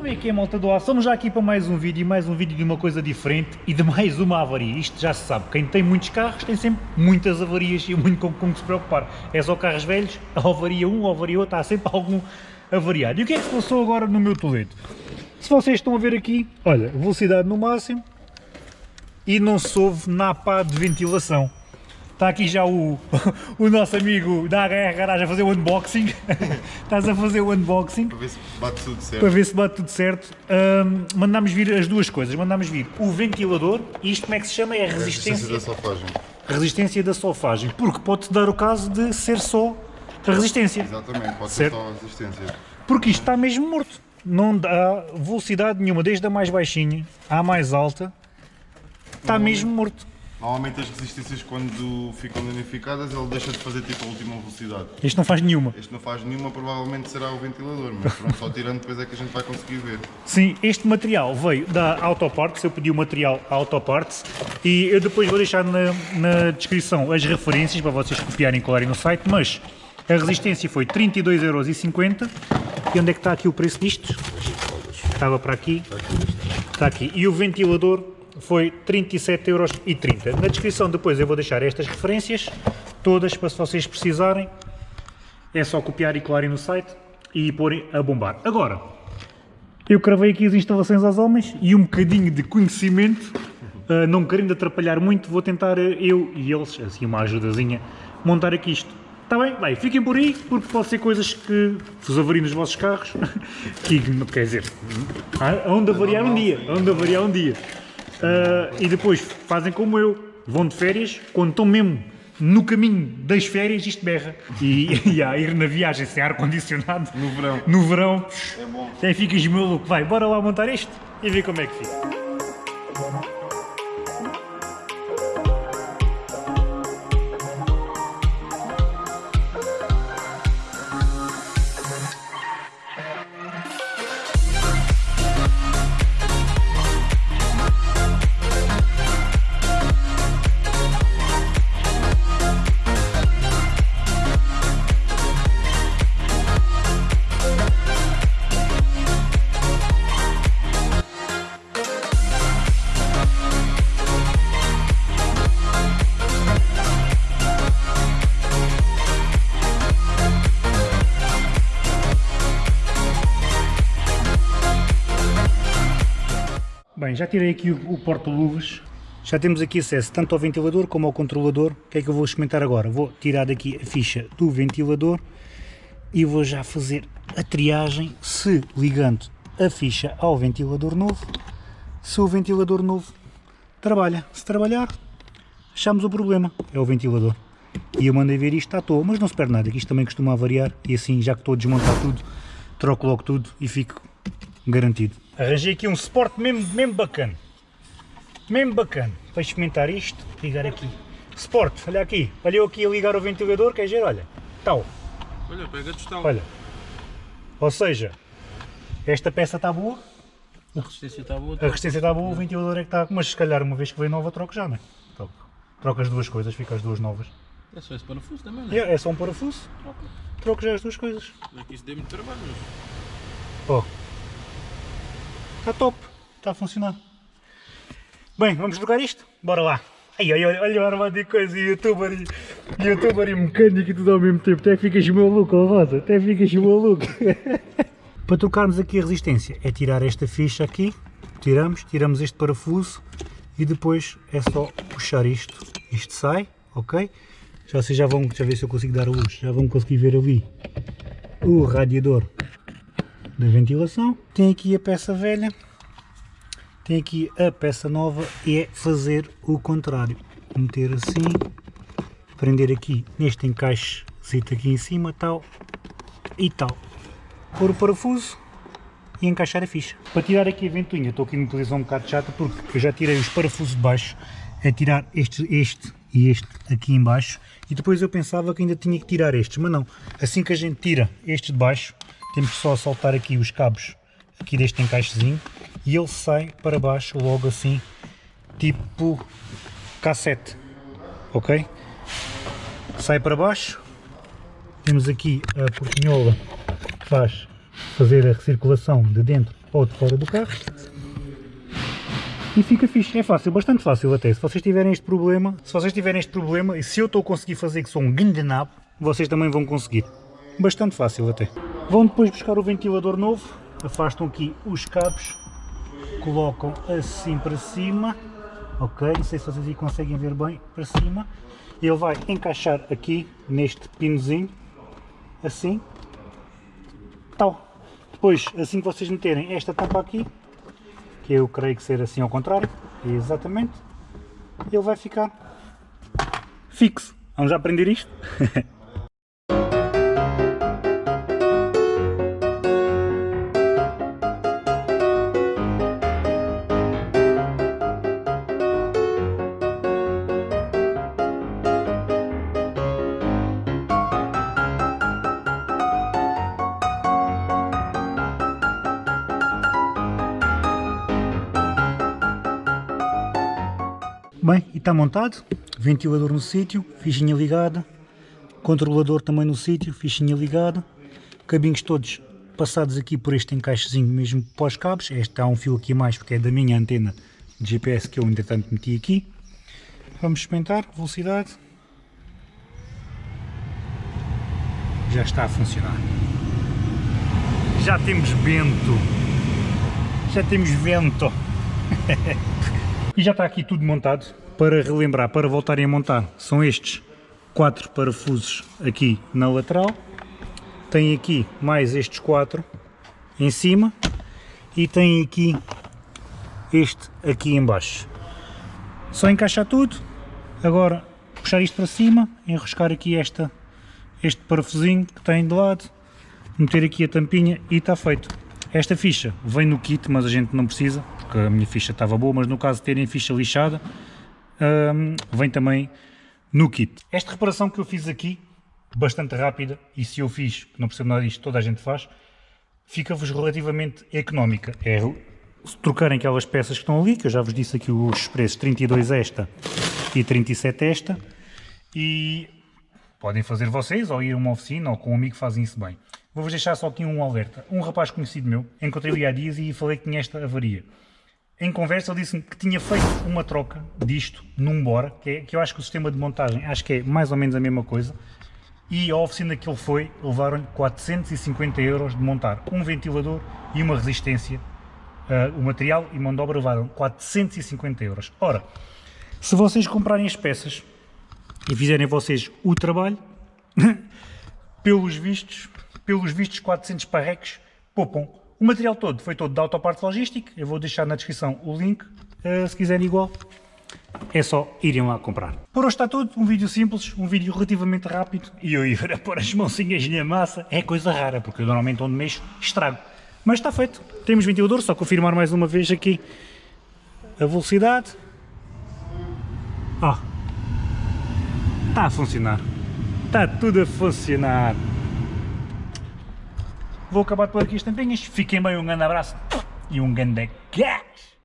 Então vem aqui a malta do ar, somos já aqui para mais um vídeo, mais um vídeo de uma coisa diferente e de mais uma avaria. Isto já se sabe, quem tem muitos carros tem sempre muitas avarias e muito com, com que se preocupar. É só carros velhos, a avaria um, a avaria outro, há sempre algum avariado. E o que é que se passou agora no meu Toledo? Se vocês estão a ver aqui, olha, velocidade no máximo e não se ouve na pá de ventilação. Está aqui já o, o nosso amigo da HR Garagem a fazer o unboxing. Estás a fazer o unboxing. Para ver se bate tudo certo. Para ver se bate tudo certo. Ahm, mandámos vir as duas coisas. Mandámos vir o ventilador e isto como é que se chama? É a A resistência resistência, da solfagem. resistência da solfagem. Porque pode-te dar o caso de ser só a resistência. Exatamente, pode Certo. ser só a resistência. Porque isto está mesmo morto. Não dá velocidade nenhuma, desde a mais baixinha à mais alta. Está mesmo morto. Normalmente as resistências quando ficam danificadas ele deixa de fazer tipo a última velocidade. Isto não faz nenhuma. Este não faz nenhuma, provavelmente será o ventilador, mas pronto, só tirando depois é que a gente vai conseguir ver. Sim, este material veio da Autoparts, eu pedi o material à Autoparts e eu depois vou deixar na, na descrição as referências para vocês copiarem e colarem no site, mas a resistência foi 32,50€ e onde é que está aqui o preço disto? Estava para aqui, está aqui. E o ventilador foi 37,30€. Na descrição depois eu vou deixar estas referências todas para se vocês precisarem, é só copiar e colarem no site e porem a bombar. Agora, eu cravei aqui as instalações aos homens e um bocadinho de conhecimento, ah, não querendo atrapalhar muito, vou tentar ah, eu e eles, assim uma ajudazinha, montar aqui isto. Está bem? Bem, fiquem por aí, porque pode ser coisas que vos avariem nos vossos carros, que quer dizer, há onde avariar um dia, onde avariar um dia. Ah, e depois fazem como eu, vão de férias, quando estão mesmo no caminho das férias, isto berra. E, e a ir na viagem sem ar-condicionado, No verão. no verão, É bom. até ficas maluco. Vai, bora lá montar isto e ver como é que fica. Bem, já tirei aqui o, porta-luvas. Já temos aqui acesso tanto ao ventilador como ao controlador. O que é que eu vou experimentar agora? Vou tirar daqui a ficha do ventilador e vou já fazer a triagem se ligando a ficha ao ventilador novo, se o ventilador novo trabalha. Se trabalhar, achamos o problema, é o ventilador. E eu mandei ver isto à toa, mas não se perde nada, que isto também costuma variar e assim, já que estou a desmontar tudo, troco logo tudo e fico garantido. Arranjei aqui um suporte mesmo, mesmo bacana, mesmo bacana, para experimentar isto, ligar aqui. Suporte, olha aqui, olha eu aqui a ligar o ventilador, quer dizer, olha, tal, Olha, pega a tostão. olha. Ou seja, esta peça está boa, A resistência está boa. a resistência está boa, o ventilador é que está, mas se calhar uma vez que vem nova troco já, não é? Troco. Troco as duas coisas, fica as duas novas. É só esse parafuso também, não é? É, é só um parafuso, troco já as duas coisas. Aqui isso deu muito trabalho, mas... Ó. Está top. Está a funcionar. Bem, vamos jogar isto? Bora lá. Ai, ai, olha, olha o armado de coisa, e youtuber, e, youtuber e mecânico e tudo ao mesmo tempo. Até ficas maluco, ó Rosa. Até ficas maluco. Para trocarmos aqui a resistência, é tirar esta ficha aqui. Tiramos, tiramos este parafuso e depois é só puxar isto. Isto sai, ok? Já vocês já vão, deixa eu ver se eu consigo dar a luz. Já vão conseguir ver ali o radiador da ventilação. Tem aqui a peça velha, tem aqui a peça nova e é fazer o contrário. Meter assim, prender aqui neste encaixe aqui em cima, tal e tal. Pôr o parafuso e encaixar a ficha. Para tirar aqui a ventoinha, estou aqui numa posição um bocado chata porque eu já tirei os parafusos de baixo, é tirar este, este e este aqui em baixo e depois eu pensava que ainda tinha que tirar estes, mas não. Assim que a gente tira estes de baixo, temos só a soltar aqui os cabos aqui deste encaixezinho e ele sai para baixo logo assim, tipo cassete, ok? Sai para baixo, temos aqui a portinhola que faz fazer a recirculação de dentro ou de fora do carro. E fica fixe, é fácil, bastante fácil até. Se vocês tiverem este problema, se vocês tiverem este problema e se eu estou a conseguir fazer que sou um grande nabo, vocês também vão conseguir. Bastante fácil até. Vão depois buscar o ventilador novo, afastam aqui os cabos, colocam assim para cima, ok? Não sei se vocês aí conseguem ver bem para cima. Ele vai encaixar aqui neste pinozinho, assim, tal. Depois, assim que vocês meterem esta tampa aqui, que eu creio que ser assim ao contrário, exatamente, ele vai ficar fixo. Vamos já aprender isto? Bem, e está montado, ventilador no sítio, fichinha ligada, controlador também no sítio, fichinha ligada, cabinhos todos passados aqui por este encaixezinho mesmo pós cabos, este há um fio aqui a mais porque é da minha antena de GPS que eu entretanto meti aqui. Vamos experimentar, velocidade, já está a funcionar. Já temos vento, já temos vento. E já está aqui tudo montado. Para relembrar, para voltarem a montar, são estes quatro parafusos aqui na lateral. Tem aqui mais estes quatro em cima e tem aqui este aqui em baixo. Só encaixar tudo, agora puxar isto para cima, enroscar aqui esta, este parafusinho que tem de lado, meter aqui a tampinha e está feito. Esta ficha vem no kit, mas a gente não precisa, porque a minha ficha estava boa, mas no caso de terem ficha lixada, hum, vem também no kit. Esta reparação que eu fiz aqui, bastante rápida, e se eu fiz, não percebo nada disto, toda a gente faz, fica-vos relativamente económica. É trocarem aquelas peças que estão ali, que eu já vos disse aqui os preços, 32 esta e 37 esta, e podem fazer vocês, ou ir a uma oficina, ou com um amigo fazem isso bem. Vou-vos deixar só aqui um alerta. Um rapaz conhecido meu, encontrei-o há dias e falei que tinha esta avaria. Em conversa ele disse-me que tinha feito uma troca disto num Bora, que, é, que eu acho que o sistema de montagem acho que é mais ou menos a mesma coisa, e a oficina que ele foi levaram-lhe 450 euros de montar um ventilador e uma resistência, uh, o material e mão de obra levaram 450 euros. Ora, se vocês comprarem as peças e fizerem vocês o trabalho, pelos vistos, pelos vistos 400 parreques poupam. O material todo foi todo da Autoparte Logística, eu vou deixar na descrição o link, uh, se quiserem igual, é só irem lá comprar. Por hoje está tudo, um vídeo simples, um vídeo relativamente rápido, e eu ir a pôr as mãozinhas na massa é coisa rara, porque eu normalmente onde mexo estrago. Mas está feito, temos ventilador, só confirmar mais uma vez aqui a velocidade. Ó, oh, está a funcionar, está tudo a funcionar. Vou acabar por aqui as tampinhas. Fiquem bem, um grande abraço e um grande gás!